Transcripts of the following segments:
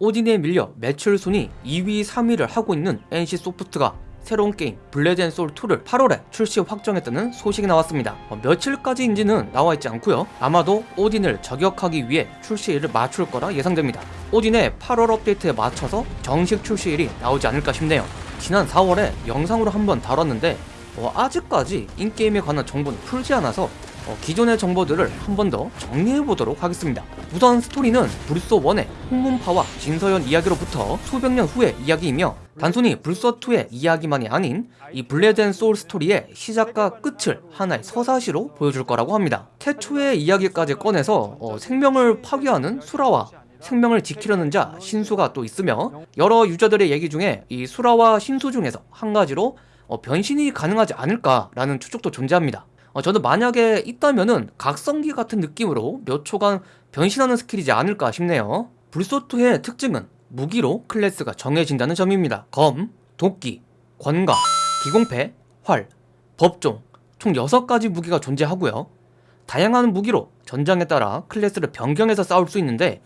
오딘에 밀려 매출 순위 2위, 3위를 하고 있는 NC소프트가 새로운 게임 블레드앤솔2를 8월에 출시 확정했다는 소식이 나왔습니다. 어, 며칠까지인지는 나와있지 않고요. 아마도 오딘을 저격하기 위해 출시일을 맞출 거라 예상됩니다. 오딘의 8월 업데이트에 맞춰서 정식 출시일이 나오지 않을까 싶네요. 지난 4월에 영상으로 한번 다뤘는데 어, 아직까지 인게임에 관한 정보는 풀지 않아서 어, 기존의 정보들을 한 번 더 정리해보도록 하겠습니다. 우선 스토리는 블소1의 홍문파와 진서연 이야기로부터 수백 년 후의 이야기이며 단순히 블소2의 이야기만이 아닌 이 블레이드 앤 소울 스토리의 시작과 끝을 하나의 서사시로 보여줄 거라고 합니다. 태초의 이야기까지 꺼내서 어, 생명을 파괴하는 수라와 생명을 지키려는 자 신수가 또 있으며 여러 유저들의 얘기 중에 이 수라와 신수 중에서 한 가지로 어, 변신이 가능하지 않을까라는 추측도 존재합니다. 어, 저는 만약에 있다면은 각성기 같은 느낌으로 몇 초간 변신하는 스킬이지 않을까 싶네요. 블소2의 특징은 무기로 클래스가 정해진다는 점입니다. 검, 도끼, 권갑, 기공패, 활, 법종 총 6가지 무기가 존재하고요. 다양한 무기로 전장에 따라 클래스를 변경해서 싸울 수 있는데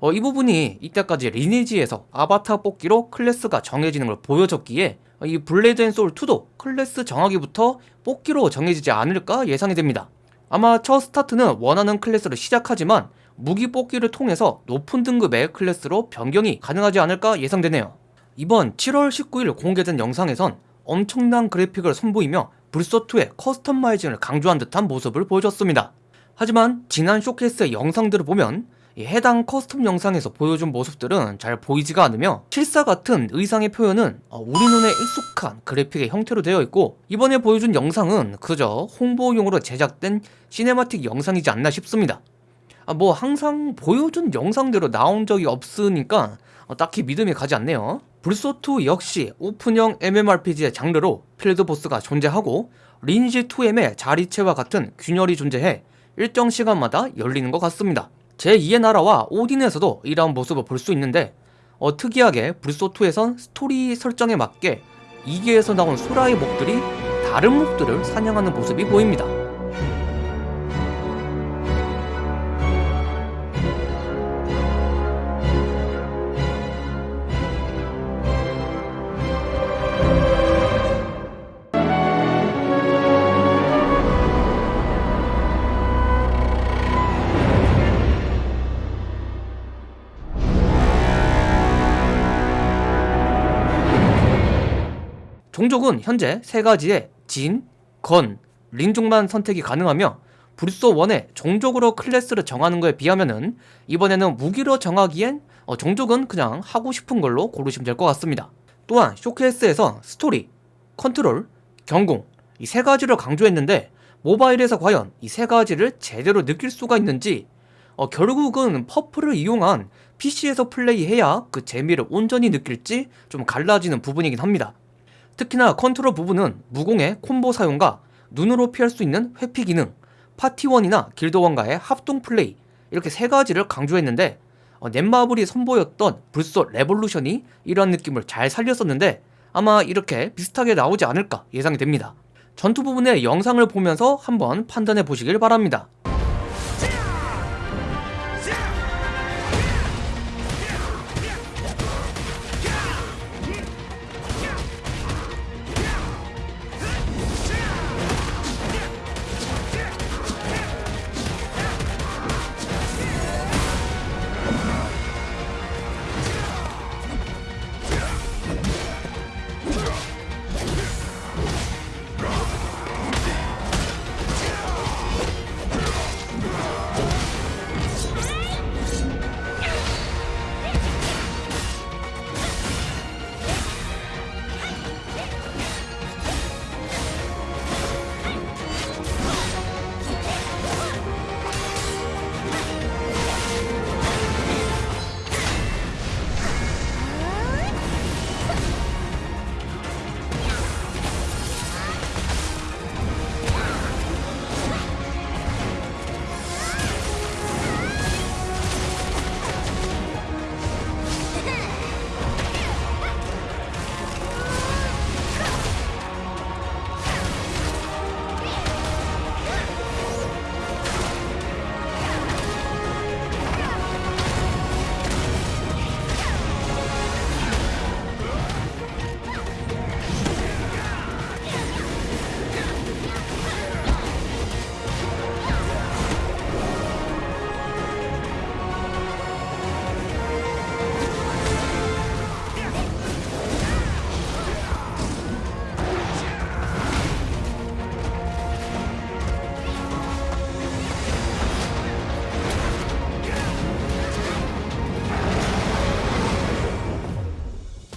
어, 이 부분이 이때까지 리니지에서 아바타 뽑기로 클래스가 정해지는 걸 보여줬기에 이 블레이드 앤 소울 2도 클래스 정하기부터 뽑기로 정해지지 않을까 예상이 됩니다. 아마 첫 스타트는 원하는 클래스로 시작하지만 무기 뽑기를 통해서 높은 등급의 클래스로 변경이 가능하지 않을까 예상되네요. 이번 7월 19일 공개된 영상에선 엄청난 그래픽을 선보이며 블소2의 customizing을 강조한 듯한 모습을 보여줬습니다. 하지만 지난 쇼케이스의 영상들을 보면 해당 custom 영상에서 보여준 모습들은 잘 보이지가 않으며 실사 같은 의상의 표현은 어, 우리 눈에 익숙한 그래픽의 형태로 되어 있고 이번에 보여준 영상은 그저 홍보용으로 제작된 cinematic 영상이지 않나 싶습니다. 아, 뭐 항상 보여준 영상대로 나온 적이 없으니까 어, 딱히 믿음이 가지 않네요. 블소2 역시 오픈형 MMORPG의 장르로 필드 보스가 존재하고 리니지2M의 자리체와 같은 균열이 존재해 일정 시간마다 열리는 것 같습니다 제2의 나라와 오딘에서도 이러한 모습을 볼 수 있는데 어, 특이하게 블소2에선 스토리 설정에 맞게 이계에서 나온 수라의 mob들이 다른 목들을 사냥하는 모습이 보입니다. 종족은 현재 세 가지의 진, 건, 린종만 선택이 가능하며 블소1의 종족으로 클래스를 정하는 것에 비하면은 이번에는 무기로 정하기엔 어, 종족은 그냥 하고 싶은 걸로 고르시면 될 것 같습니다. 또한 쇼케이스에서 스토리, 컨트롤, 경공 이 세 가지를 강조했는데 모바일에서 과연 이 세 가지를 제대로 느낄 수가 있는지 어, 결국은 퍼플을 이용한 PC에서 플레이해야 그 재미를 온전히 느낄지 좀 갈라지는 부분이긴 합니다. 특히나 컨트롤 부분은 무공의 콤보 사용과 눈으로 피할 수 있는 회피 기능, 파티원이나 길드원과의 합동 플레이 이렇게 세 가지를 강조했는데 어, 넷마블이 선보였던 블소 레볼루션이 이런 느낌을 잘 살렸었는데 아마 이렇게 비슷하게 나오지 않을까 예상이 됩니다. 전투 부분의 영상을 보면서 한번 판단해 보시길 바랍니다.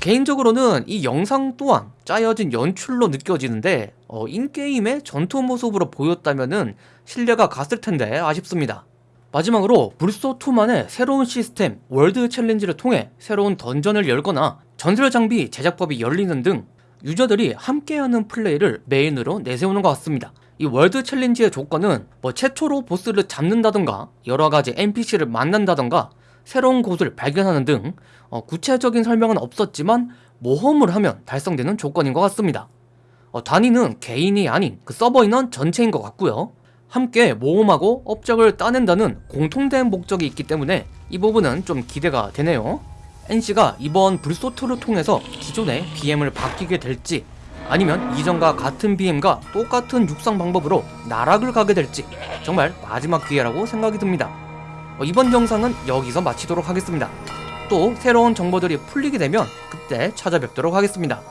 개인적으로는 이 영상 또한 짜여진 연출로 느껴지는데 어, in-game의 전투 모습으로 보였다면은 신뢰가 갔을 텐데 아쉽습니다. 마지막으로 블소2만의 새로운 시스템 world challenge를 통해 새로운 던전을 열거나 전설 장비 제작법이 열리는 등 유저들이 함께하는 플레이를 메인으로 내세우는 것 같습니다. 이 world challenge의 조건은 뭐 최초로 보스를 잡는다던가 여러가지 NPC를 만난다던가 새로운 곳을 발견하는 등 어, 구체적인 설명은 없었지만 모험을 하면 달성되는 조건인 것 같습니다. 어, 단위는 개인이 아닌 그 서버 인원 전체인 것 같고요. 함께 모험하고 업적을 따낸다는 공통된 목적이 있기 때문에 이 부분은 좀 기대가 되네요. NC가 이번 불소트를 통해서 기존의 BM을 바뀌게 될지 아니면 이전과 같은 BM과 똑같은 육성 방법으로 나락을 가게 될지 정말 마지막 기회라고 생각이 듭니다. 어, 이번 영상은 여기서 마치도록 하겠습니다. 또 새로운 정보들이 풀리게 되면 그때 찾아뵙도록 하겠습니다.